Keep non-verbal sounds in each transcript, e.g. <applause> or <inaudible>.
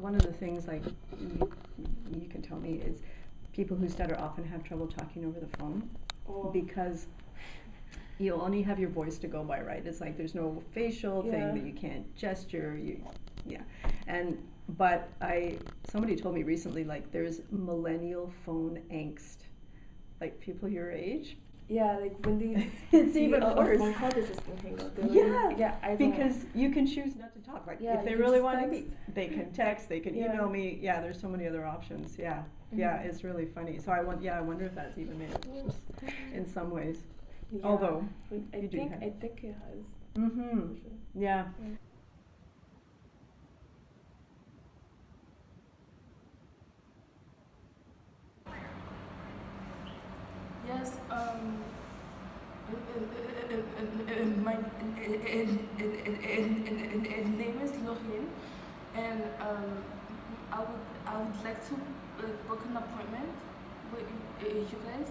One of the things, like, you, you can tell me, is people who stutter often have trouble talking over the phone Oh. because you only have your voice to go by, right? It's like there's no facial Yeah. thing that you can't gesture. You, yeah, and but I somebody told me recently like there's millennial phone angst, like people your age. Yeah, like when they <laughs> It's see even a, worse. a call, they just hang up. They're Yeah, yeah, I because you can choose not to talk. Like Yeah, if they really want to meet, they can <laughs> text, they can Yeah. email me. Yeah, there's so many other options. Yeah, yeah, Mhm. it's really funny. So I want, yeah, I wonder if that's even made it worse in some ways. Yeah. Although, I think I think it has. mm-hmm. sure. Yeah. Yeah. Yes, um, my name is Lorraine, and um, I would I would like to book an appointment with you guys.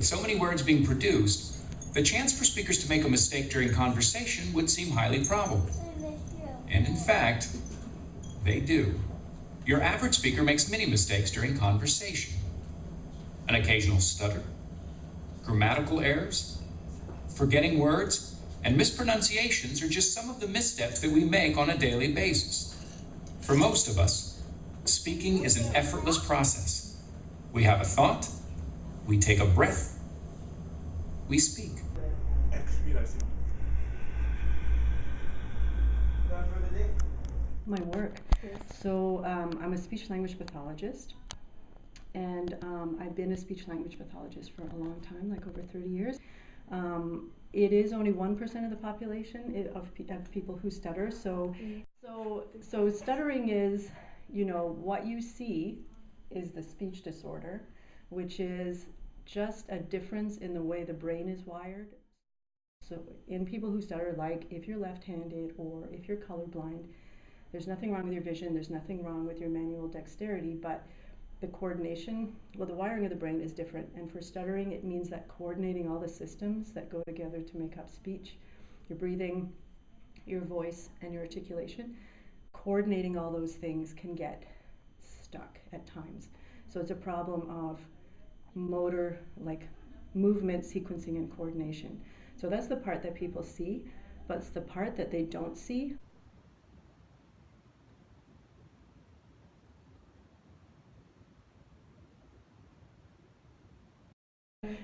So many words being produced, the chance for speakers to make a mistake during conversation would seem highly probable. And in fact, they do. Your average speaker makes many mistakes during conversation. An occasional stutter, grammatical errors, forgetting words, and mispronunciations are just some of the missteps that we make on a daily basis. For most of us, speaking is an effortless process. We have a thought, we take a breath, we speak. My work. Yes. So um, I'm a speech language pathologist, and um, I've been a speech language pathologist for a long time, like over 30 years. Um, it is only one percent of the population i- of, pe- of people who stutter. So, so, so stuttering is, you know, what you see is the speech disorder, which is just a difference in the way the brain is wired. So, in people who stutter, like if you're left-handed or if you're colorblind, there's nothing wrong with your vision, there's nothing wrong with your manual dexterity, but the coordination, well, the wiring of the brain is different. And for stuttering, it means that coordinating all the systems that go together to make up speech, your breathing, your voice, and your articulation, coordinating all those things can get stuck at times. So it's a problem of motor, like movement, sequencing, and coordination. So that's the part that people see, but it's the part that they don't see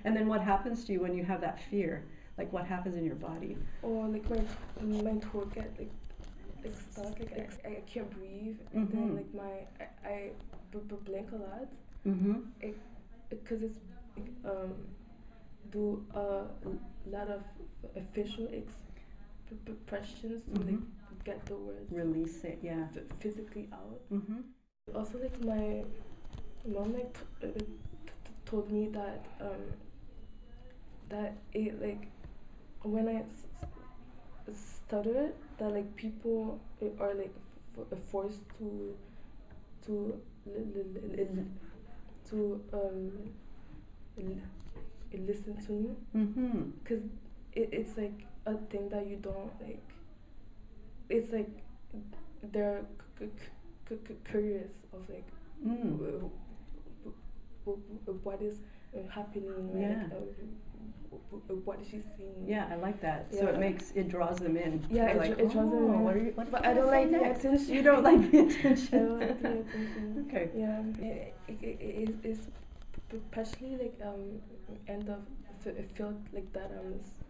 And then what happens to you when you have that fear? Like what happens in your body? Or like my my throat get like it's stuck. Like I, I can't breathe. And Mhm. then like my I, I b- b- blink a lot. Mm-hmm. Because it's um do a lot of official expressions to like get the words Release it, yeah. ph- physically out. Mm-hmm. Also, like my mom like t- uh, t- t- told me that um that it like when I s- stutter that like people uh, are like f- forced to to li- li- li- li- to um li- listen to me Mm-hmm. because it, it's like a thing that you don't like it's like they're c- c- c- curious of like Mm. w- w- w- what is uh, happening like, Yeah. um, w- w- what is she saying Yeah, I like that. So it makes it draws them in. Yeah, it like, it draws them "Oh, in." What are you, what but I don't like say the next?" attention You don't like the I don't like the attention <laughs> okay. yeah it, it, it, it, it's especially like um end of f- felt like that um s-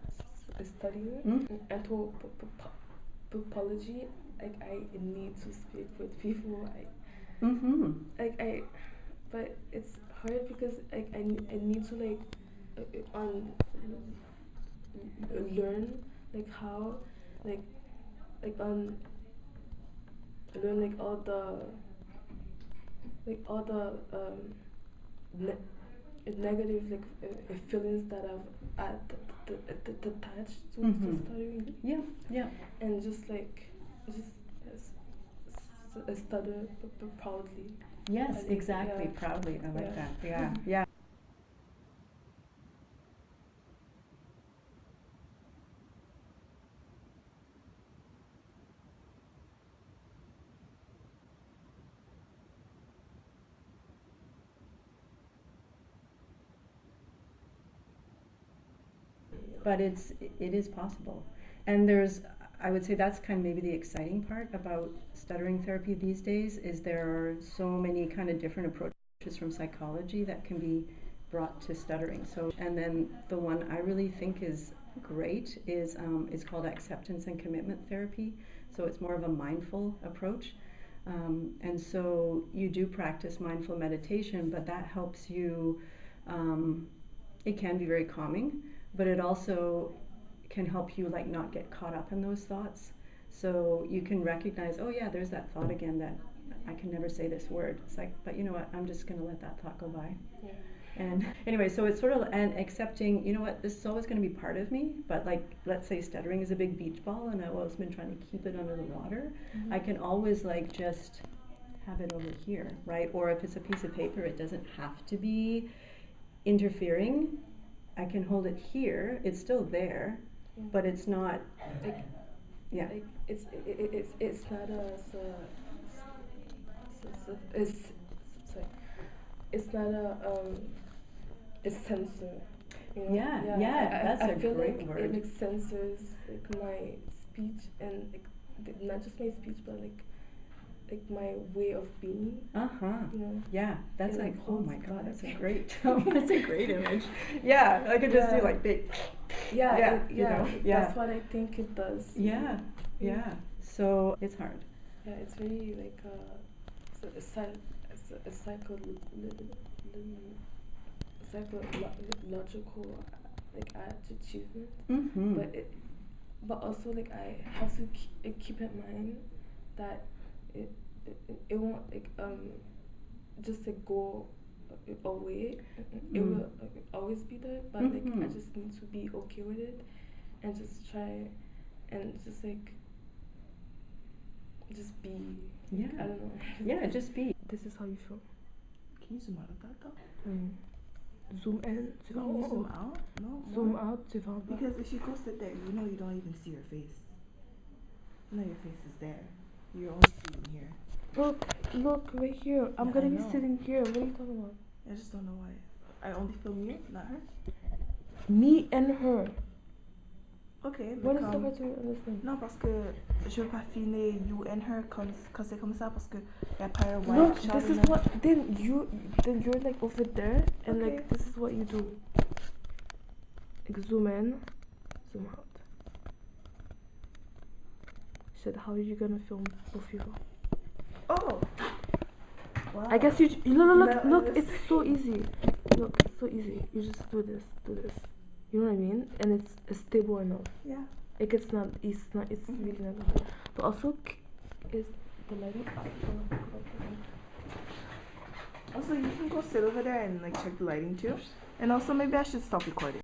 s- studying Mm. anthropology like I need to speak with people I Mm-hmm. like I but it's hard because like I, I need to like um learn like how like like on learn like all the like all the um ne- negative like uh, uh, feelings that I've uh, t- t- t- t- attached to, Mhm. to studying Yeah, yeah. and just like just uh, stutter proudly. Yes, exactly. yeah. Proudly. I like Yeah. that. Yeah. Yeah. But it's it is possible. And there's I would say that's kind of maybe the exciting part about stuttering therapy these days is there are so many kind of different approaches from psychology that can be brought to stuttering. So and then the one I really think is great is um, is called acceptance and commitment therapy. So it's more of a mindful approach. Um, and so you do practice mindful meditation, but that helps you. Um, it can be very calming, but it also can help you like not get caught up in those thoughts. So you can recognize, oh yeah, there's that thought again that I can never say this word. It's like, but you know what? I'm just going to let that thought go by. Yeah. And <laughs> anyway, so it's sort of and accepting, you know what, this is always going to be part of me. But like, let's say stuttering is a big beach ball, and I've always been trying to keep it under the water. Mm-hmm. I can always like just have it over here, right? Or if it's a piece of paper, it doesn't have to be interfering. I can hold it here. It's still there, Yeah. but it's not. Like, Yeah. like it's it, it, it's it's not a s- s- s- s- it's sorry it's not a um a censor you know? Yeah, yeah, I, I- that's I a feel great like word. it like censors like my speech and like not just my speech but like like my way of being Uh huh. you know Yeah, that's like, oh my god, <laughs> that's a great, that's a great image. Yeah, I could just Yeah. like big. yeah Yeah, it- you yeah know, yeah. that's what I think it does Yeah, yeah. So it's hard. Yeah, it's really like uh, a, a, a, a psycho, psychological like attitude, Mm-hmm. but it, but also like I have to keep, keep in mind that it, it it won't like um just like go away. It Mm. will like, always be there, but like I Mhm. just need to be okay with it and just try and just like just be. Yeah. I don't know. <laughs> Yeah, just be. This is how you feel. Can you zoom out of that though? Mm. Zoom in, tu vas Can zoom out? No. Zoom more? out, tu vas. Because if you go sit there, you know you don't even see your face. You know your face is there. You're only seeing here. Look, look right here. I'm Yeah, gonna be sitting here. What are you talking about? I just don't know why. I only film you, not her. Me and her. Ok, What mais the hard to understand? Non, parce que je veux pas filmer you and her comme, quand c'est comme ça parce que y a pas un white Look, this is what. Then you, then you're like over there, and Okay. like this is what you do. Like zoom in, zoom out. Shit, how are you gonna film both people? Oh! Wow. I guess you. j- Look, look, No, look. it's- so easy. Look, it's so easy. You just do this, do this. You know what I mean? And it's, it's stable enough. Yeah. Like it's not. It's not. It's Mhm. really not. But also, is the lighting up? Also, you can go sit over there and like check the lighting too. And also, maybe I should stop recording.